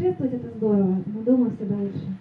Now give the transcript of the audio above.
Путешествовать это здорово, но дома всегда лучше.